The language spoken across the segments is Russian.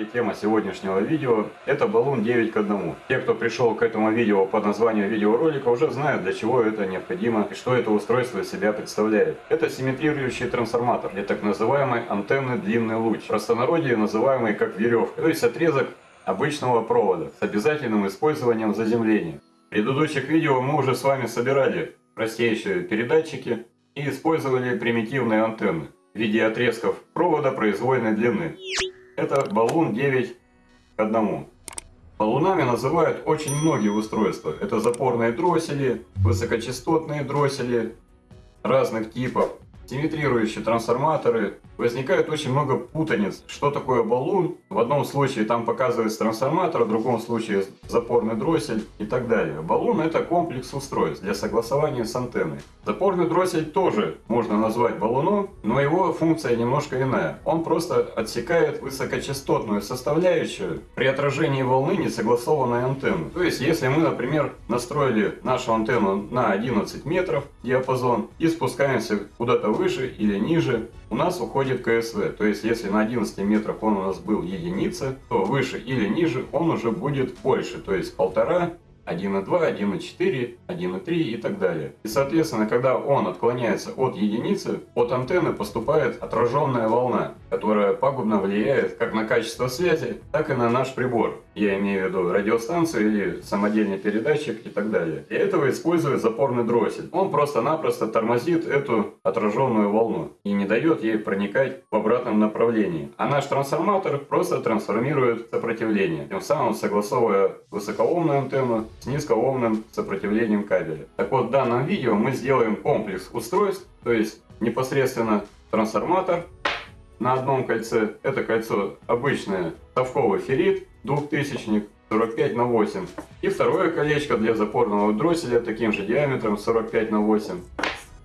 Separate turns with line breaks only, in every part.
И тема сегодняшнего видео – это баллон 9 к 1. Те, кто пришел к этому видео по названию видеоролика, уже знают, для чего это необходимо и что это устройство из себя представляет. Это симметрирующий трансформатор для так называемой антенны длинный луч, в простонародье называемый как веревка, то есть отрезок обычного провода с обязательным использованием заземления. В предыдущих видео мы уже с вами собирали простейшие передатчики и использовали примитивные антенны в виде отрезков провода произвольной длины. Это баллон 9 к 1. Баллонами называют очень многие устройства. Это запорные дроссели, высокочастотные дроссели разных типов, симметрирующие трансформаторы. Возникает очень много путаниц. Что такое баллон? В одном случае там показывается трансформатор, в другом случае запорный дроссель и так далее. Баллон это комплекс устройств для согласования с антенной. Запорный дроссель тоже можно назвать баллоном, но его функция немножко иная. Он просто отсекает высокочастотную составляющую при отражении волны несогласованной антенны. То есть, если мы, например, настроили нашу антенну на 11 метров диапазон и спускаемся куда-то выше или ниже, у нас уходит КСВ. То есть, если на 11 метрах он у нас был единица, то выше или ниже он уже будет больше. То есть, полтора 1,2, 1,4, 1,3 и так далее. И соответственно, когда он отклоняется от единицы, от антенны поступает отраженная волна, которая пагубно влияет как на качество связи, так и на наш прибор. Я имею в виду радиостанцию или самодельный передатчик и так далее. Для этого используют запорный дроссель. Он просто-напросто тормозит эту отраженную волну и не дает ей проникать в обратном направлении. А наш трансформатор просто трансформирует сопротивление, тем самым согласовывая высокоомную антенну с низкоомным сопротивлением кабеля. Так вот, в данном видео мы сделаем комплекс устройств, то есть непосредственно трансформатор на одном кольце. Это кольцо обычное совковый феррит, двухтысячник, 45 на 8. И второе колечко для запорного дросселя таким же диаметром 45 на 8.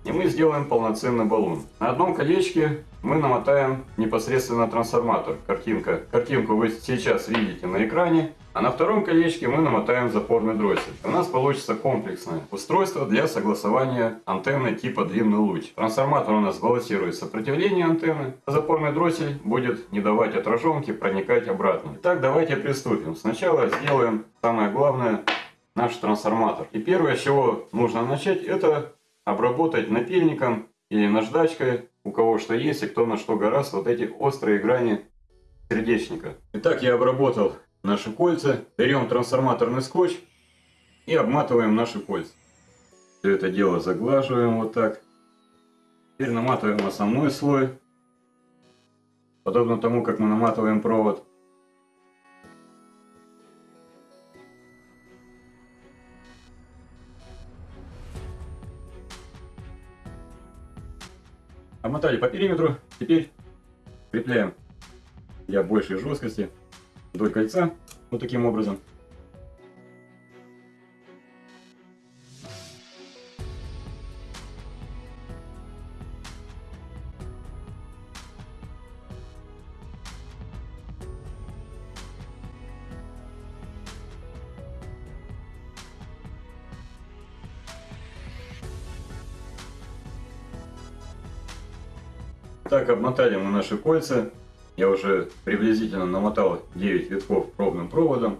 И мы сделаем полноценный баллон. На одном колечке мы намотаем непосредственно трансформатор. Картинка. Картинку вы сейчас видите на экране. А на втором колечке мы намотаем запорный дроссель. У нас получится комплексное устройство для согласования антенны типа длинный луч. Трансформатор у нас балансирует сопротивление антенны, а запорный дроссель будет не давать отраженке проникать обратно. Итак, давайте приступим. Сначала сделаем самое главное наш трансформатор. И первое, с чего нужно начать, это обработать напильником или наждачкой, у кого что есть и кто на что гораст, вот эти острые грани сердечника. Итак, я обработал наши кольца, берем трансформаторный скотч и обматываем наши кольца. Все это дело заглаживаем вот так. Теперь наматываем основной слой, подобно тому, как мы наматываем провод. Обмотали по периметру, теперь крепляем для большей жесткости вдоль кольца, вот таким образом. Так, обмотали мы наши кольца. Я уже приблизительно намотал 9 витков пробным проводом.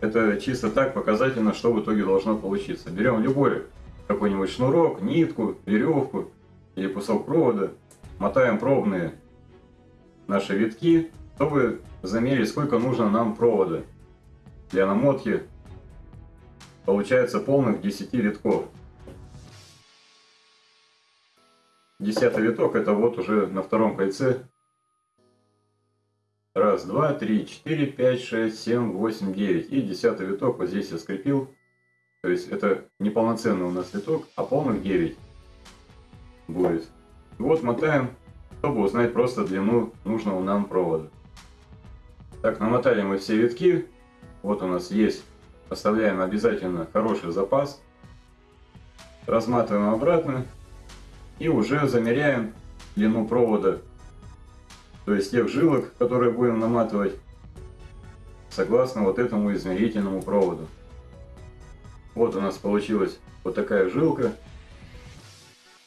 Это чисто так показательно, что в итоге должно получиться. Берем любой какой-нибудь шнурок, нитку, веревку или кусок провода, мотаем пробные наши витки, чтобы замерить, сколько нужно нам провода для намотки. Получается полных 10 витков. Десятый виток это вот уже на втором кольце Раз, два, три, четыре, пять, шесть, семь, восемь, девять. И десятый виток вот здесь я скрепил. То есть это не полноценный у нас виток, а полных 9 будет. Вот мотаем, чтобы узнать просто длину нужного нам провода. Так, намотали мы все витки. Вот у нас есть. Оставляем обязательно хороший запас. Разматываем обратно. И уже замеряем длину провода то есть тех жилок, которые будем наматывать, согласно вот этому измерительному проводу. Вот у нас получилась вот такая жилка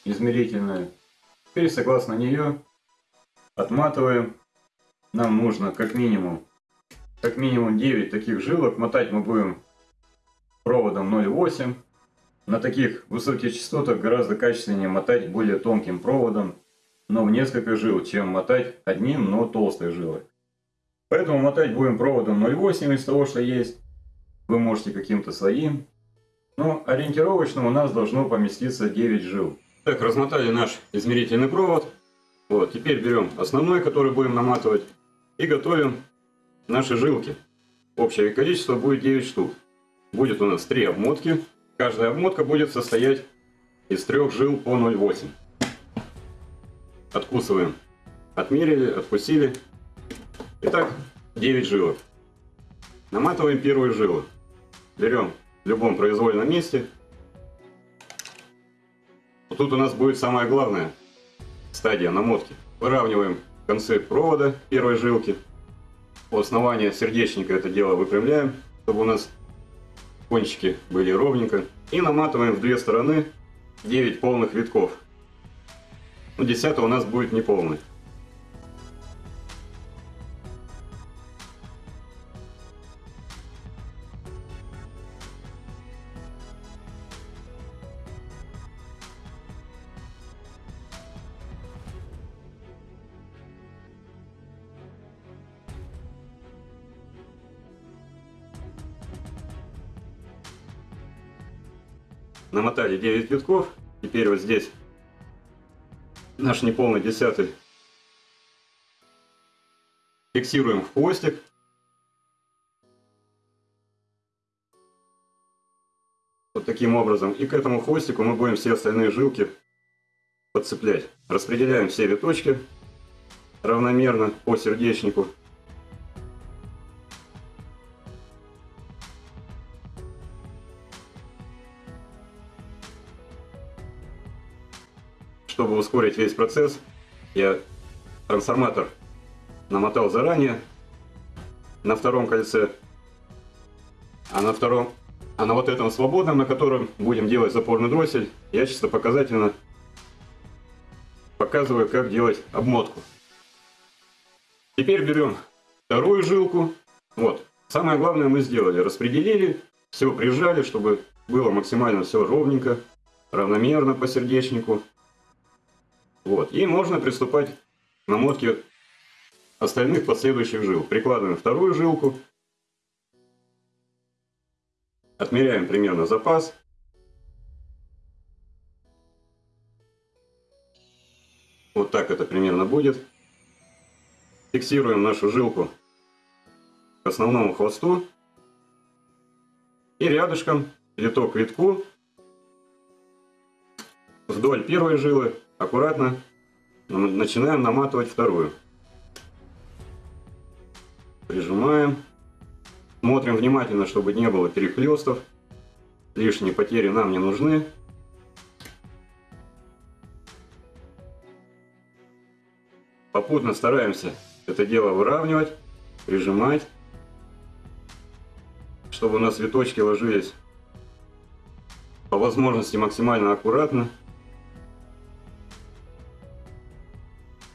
измерительная. Теперь согласно нее отматываем нам нужно как минимум, как минимум 9 таких жилок. Мотать мы будем проводом 0,8. На таких высоких частотах гораздо качественнее мотать более тонким проводом, но в несколько жил, чем мотать одним, но толстой жилой. Поэтому мотать будем проводом 0,8 из того, что есть. Вы можете каким-то своим. Но ориентировочно у нас должно поместиться 9 жил. Так, размотали наш измерительный провод. Вот, теперь берем основной, который будем наматывать, и готовим наши жилки. Общее количество будет 9 штук. Будет у нас 3 обмотки. Каждая обмотка будет состоять из трех жил по 0,8. Откусываем. Отмерили, откусили. Итак, 9 жилок. Наматываем первую жилу. Берем в любом произвольном месте вот тут у нас будет самое главное стадия намотки. Выравниваем концы провода первой жилки. У основания сердечника это дело выпрямляем, чтобы у нас кончики были ровненько. И наматываем в две стороны 9 полных витков. Ну, 10 у нас будет неполный. Намотали 9 витков. Теперь вот здесь наш неполный десятый фиксируем в хвостик. Вот таким образом. И к этому хвостику мы будем все остальные жилки подцеплять. Распределяем все виточки равномерно по сердечнику. Чтобы ускорить весь процесс, я трансформатор намотал заранее на втором кольце, а на втором, а на вот этом свободном, на котором будем делать запорный дроссель, я чисто показательно показываю, как делать обмотку. Теперь берем вторую жилку. Вот. Самое главное мы сделали. Распределили, все прижали, чтобы было максимально все ровненько, равномерно по сердечнику. Вот. И можно приступать к намотке остальных последующих жил. Прикладываем вторую жилку. Отмеряем примерно запас. Вот так это примерно будет. Фиксируем нашу жилку к основному хвосту. И рядышком, виток витку, вдоль первой жилы аккуратно начинаем наматывать вторую. Прижимаем. Смотрим внимательно, чтобы не было перехлестов. Лишние потери нам не нужны. Попутно стараемся это дело выравнивать, прижимать, чтобы у нас виточки ложились по возможности максимально аккуратно.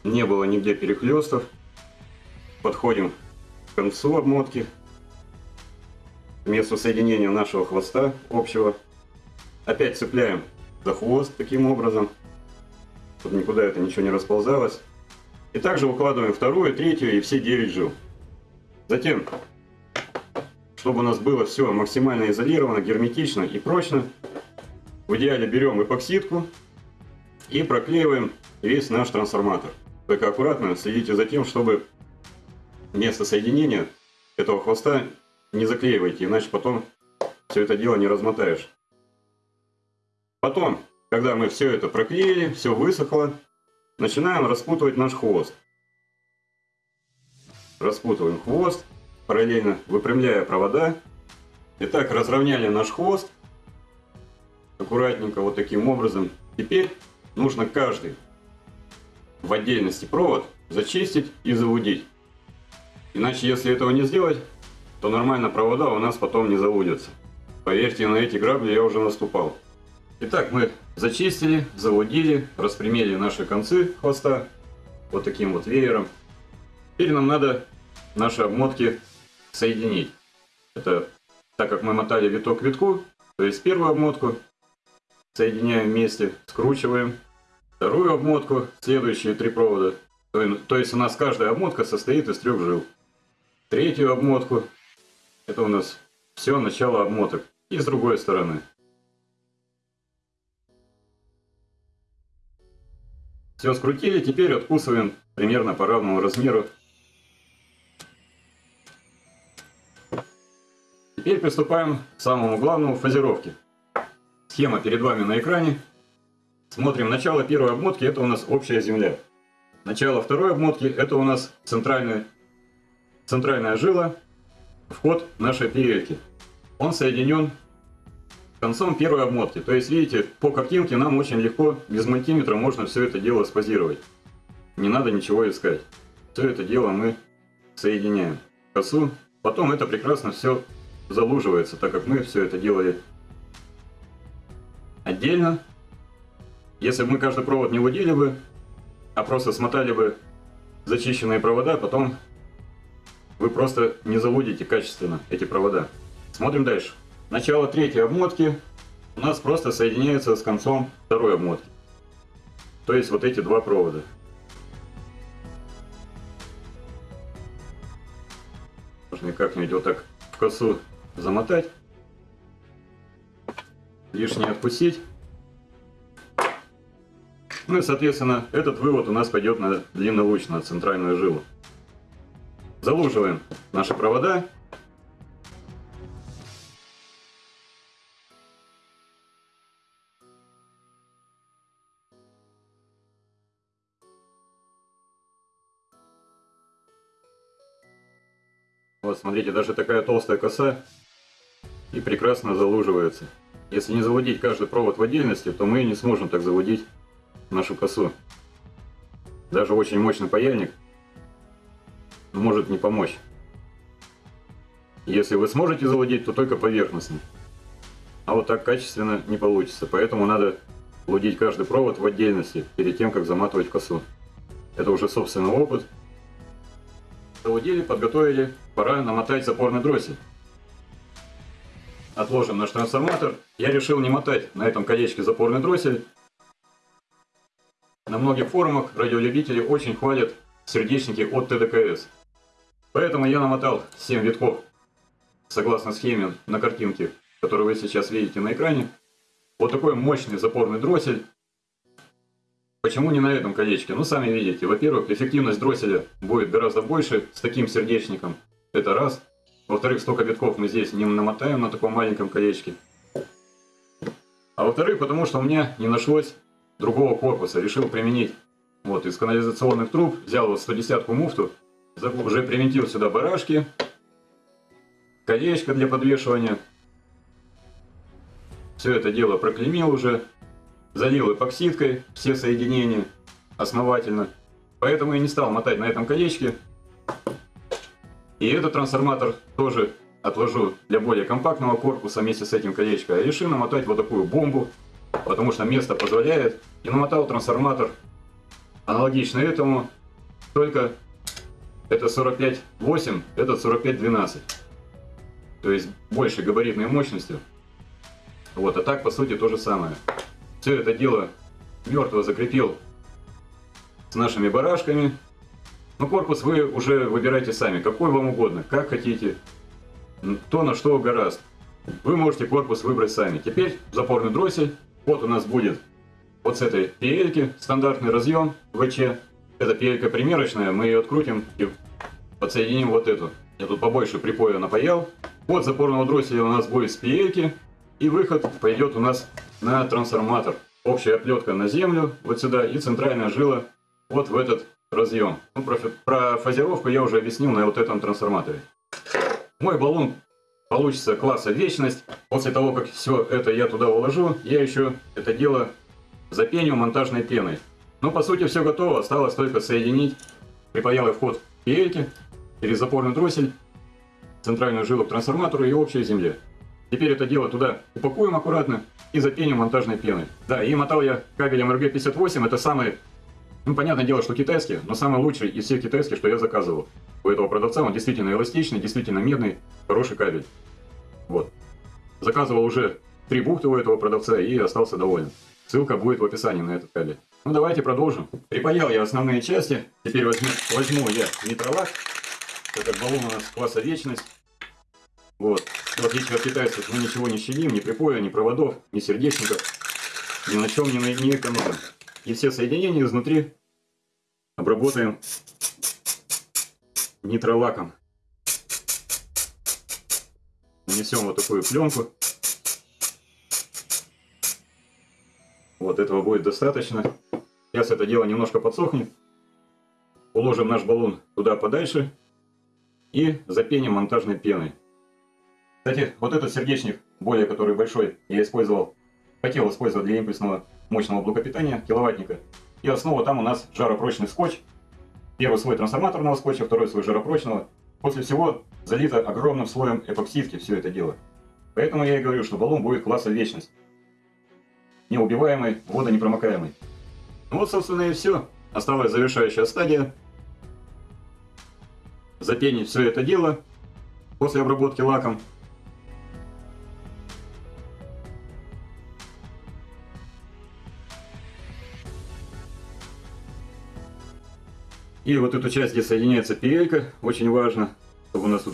Не было нигде перехлестов. Подходим к концу обмотки, к месту соединения нашего хвоста общего. Опять цепляем за хвост таким образом, чтобы никуда это ничего не расползалось. И также выкладываем вторую, третью и все 9 жил. Затем, чтобы у нас было все максимально изолировано, герметично и прочно, в идеале берем эпоксидку и проклеиваем весь наш трансформатор. Только аккуратно следите за тем, чтобы место соединения этого хвоста не заклеивайте, иначе потом все это дело не размотаешь. Потом, когда мы все это проклеили, все высохло, начинаем распутывать наш хвост. Распутываем хвост, параллельно выпрямляя провода. Итак, разровняли наш хвост. Аккуратненько, вот таким образом. Теперь нужно каждый в отдельности провод зачистить и завудить. Иначе, если этого не сделать, то нормально провода у нас потом не заводятся. Поверьте, на эти грабли я уже наступал. Итак, мы зачистили, заводили, распрямили наши концы хвоста вот таким вот веером. Теперь нам надо наши обмотки соединить. Это так как мы мотали виток к витку, то есть первую обмотку соединяем вместе, скручиваем. Вторую обмотку, следующие три провода. То, есть у нас каждая обмотка состоит из трех жил. Третью обмотку, это у нас все начало обмоток. И с другой стороны. Все скрутили, теперь откусываем примерно по равному размеру. Теперь приступаем к самому главному фазировке. Схема перед вами на экране. Смотрим начало первой обмотки, это у нас общая земля. Начало второй обмотки, это у нас центральная, центральная жила, вход нашей перельки. Он соединен концом первой обмотки. То есть, видите, по картинке нам очень легко, без мультиметра можно все это дело спозировать. Не надо ничего искать. Все это дело мы соединяем косу. Потом это прекрасно все залуживается, так как мы все это делали отдельно. Если бы мы каждый провод не водили бы, а просто смотали бы зачищенные провода, потом вы просто не заводите качественно эти провода. Смотрим дальше. Начало третьей обмотки у нас просто соединяется с концом второй обмотки. То есть вот эти два провода. Можно как-нибудь вот так в косу замотать. Лишнее отпустить. Ну и соответственно этот вывод у нас пойдет на длиннолуч, на центральную жилу. Залуживаем наши провода Вот, смотрите, даже такая толстая коса и прекрасно залуживается. Если не заводить каждый провод в отдельности, то мы не сможем так заводить нашу косу. Даже очень мощный паяльник может не помочь. Если вы сможете заводить, то только поверхностно. А вот так качественно не получится. Поэтому надо лудить каждый провод в отдельности, перед тем, как заматывать косу. Это уже собственный опыт. Заводили, подготовили, пора намотать запорный дроссель. Отложим наш трансформатор. Я решил не мотать на этом колечке запорный дроссель. На многих форумах радиолюбители очень хвалят сердечники от ТДКС. Поэтому я намотал 7 витков, согласно схеме на картинке, которую вы сейчас видите на экране. Вот такой мощный запорный дроссель Почему не на этом колечке? Ну, сами видите. Во-первых, эффективность дросселя будет гораздо больше с таким сердечником. Это раз. Во-вторых, столько витков мы здесь не намотаем на таком маленьком колечке. А во-вторых, потому что у меня не нашлось другого корпуса. Решил применить вот из канализационных труб. Взял вот 110 муфту. Уже привинтил сюда барашки. Колечко для подвешивания. Все это дело проклемил уже залил эпоксидкой все соединения основательно. Поэтому я не стал мотать на этом колечке. И этот трансформатор тоже отложу для более компактного корпуса вместе с этим колечком. Я решил намотать вот такую бомбу, потому что место позволяет. И намотал трансформатор аналогично этому, только это 45.8, этот 45.12. То есть больше габаритной мощностью. Вот, а так по сути то же самое все это дело мертво закрепил с нашими барашками. Но корпус вы уже выбирайте сами, какой вам угодно, как хотите, то на что гораздо. Вы можете корпус выбрать сами. Теперь запорный дроссель. Вот у нас будет вот с этой пиельки стандартный разъем ВЧ. Это пиелька примерочная, мы ее открутим и подсоединим вот эту. Я тут побольше припоя напаял. Вот запорного дросселя у нас будет с пиельки. И выход пойдет у нас на трансформатор. Общая оплетка на землю, вот сюда, и центральная жила вот в этот разъем. Ну, про, про фазировку я уже объяснил на вот этом трансформаторе. Мой баллон получится класса вечность. После того, как все это я туда уложу, я еще это дело запеню монтажной пеной. Но по сути все готово, осталось только соединить припаялый вход пельки через запорный дроссель, центральную жилу к трансформатору и общей земле. Теперь это дело туда упакуем аккуратно и запеним монтажной пеной. Да, и мотал я кабелем RG58, это самый Ну, понятное дело, что китайские, но самый лучший из всех китайских, что я заказывал. У этого продавца он действительно эластичный, действительно медный, хороший кабель. Вот. Заказывал уже три бухты у этого продавца и остался доволен. Ссылка будет в описании на этот кабель. Ну давайте продолжим. Припаял я основные части. Теперь возьму, возьму я нитролак. Этот баллон у нас класса вечность. Вот. В отличие от китайцев мы ничего не щадим, ни припоя, ни проводов, ни сердечников. Ни на чем не, не экономим. И все соединения изнутри обработаем нитролаком. Нанесем вот такую пленку. Вот этого будет достаточно. Сейчас это дело немножко подсохнет. Уложим наш баллон туда подальше и запеним монтажной пеной. Кстати, вот этот сердечник, более который большой, я использовал, хотел использовать для импульсного мощного блока питания, киловаттника. И основа там у нас жаропрочный скотч. Первый слой трансформаторного скотча, второй слой жаропрочного. После всего залито огромным слоем эпоксидки все это дело. Поэтому я и говорю, что баллон будет класса вечность. Неубиваемый, водонепромокаемый. Ну вот, собственно, и все. Осталась завершающая стадия. Запенить все это дело после обработки лаком. И вот эту часть, где соединяется петелька, очень важно, чтобы у нас тут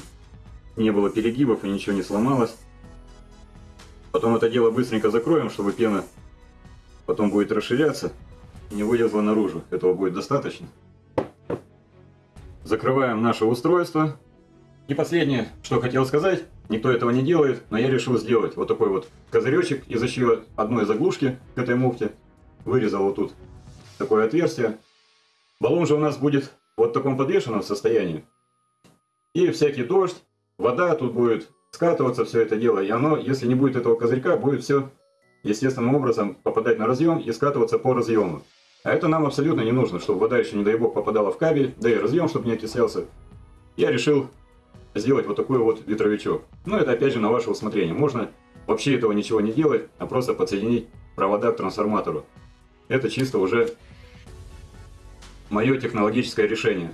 не было перегибов и ничего не сломалось. Потом это дело быстренько закроем, чтобы пена потом будет расширяться не вылезла наружу. Этого будет достаточно. Закрываем наше устройство. И последнее, что хотел сказать, никто этого не делает, но я решил сделать вот такой вот козыречек из еще одной заглушки к этой муфте. Вырезал вот тут такое отверстие. Баллон же у нас будет вот в таком подвешенном состоянии. И всякий дождь, вода тут будет скатываться, все это дело. И оно, если не будет этого козырька, будет все естественным образом попадать на разъем и скатываться по разъему. А это нам абсолютно не нужно, чтобы вода еще, не дай бог, попадала в кабель, да и разъем, чтобы не окислялся. Я решил сделать вот такой вот ветровичок. Но это опять же на ваше усмотрение. Можно вообще этого ничего не делать, а просто подсоединить провода к трансформатору. Это чисто уже мое технологическое решение.